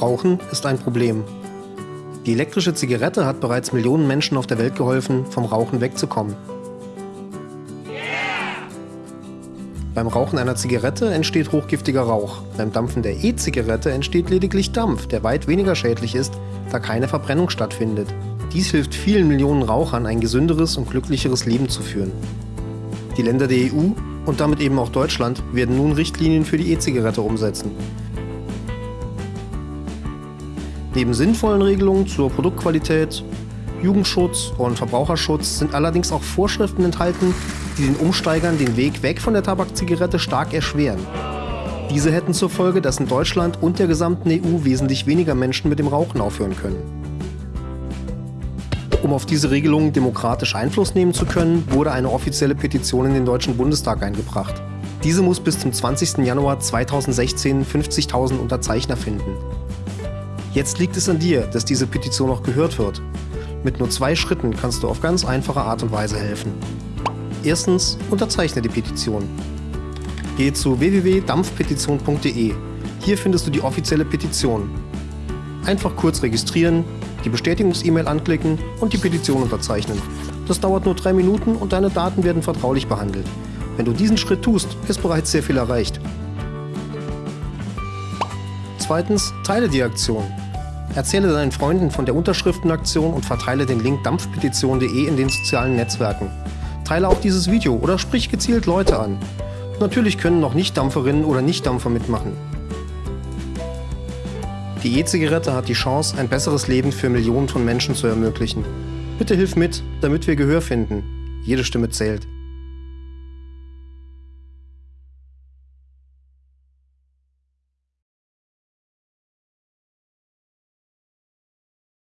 Rauchen ist ein Problem. Die elektrische Zigarette hat bereits Millionen Menschen auf der Welt geholfen, vom Rauchen wegzukommen. Beim Rauchen einer Zigarette entsteht hochgiftiger Rauch. Beim Dampfen der E-Zigarette entsteht lediglich Dampf, der weit weniger schädlich ist, da keine Verbrennung stattfindet. Dies hilft vielen Millionen Rauchern, ein gesünderes und glücklicheres Leben zu führen. Die Länder der EU und damit eben auch Deutschland werden nun Richtlinien für die E-Zigarette umsetzen. Neben sinnvollen Regelungen zur Produktqualität, Jugendschutz und Verbraucherschutz sind allerdings auch Vorschriften enthalten, die den Umsteigern den Weg weg von der Tabakzigarette stark erschweren. Diese hätten zur Folge, dass in Deutschland und der gesamten EU wesentlich weniger Menschen mit dem Rauchen aufhören können. Um auf diese Regelungen demokratisch Einfluss nehmen zu können, wurde eine offizielle Petition in den Deutschen Bundestag eingebracht. Diese muss bis zum 20. Januar 2016 50.000 Unterzeichner finden. Jetzt liegt es an dir, dass diese Petition auch gehört wird. Mit nur zwei Schritten kannst du auf ganz einfache Art und Weise helfen. Erstens, unterzeichne die Petition. Gehe zu www.dampfpetition.de. Hier findest du die offizielle Petition. Einfach kurz registrieren, die Bestätigungs-E-Mail anklicken und die Petition unterzeichnen. Das dauert nur drei Minuten und deine Daten werden vertraulich behandelt. Wenn du diesen Schritt tust, ist bereits sehr viel erreicht. Zweitens, teile die Aktion. Erzähle deinen Freunden von der Unterschriftenaktion und verteile den Link dampfpetition.de in den sozialen Netzwerken. Teile auch dieses Video oder sprich gezielt Leute an. Natürlich können noch Nicht-Dampferinnen oder Nicht-Dampfer mitmachen. Die E-Zigarette hat die Chance, ein besseres Leben für Millionen von Menschen zu ermöglichen. Bitte hilf mit, damit wir Gehör finden. Jede Stimme zählt.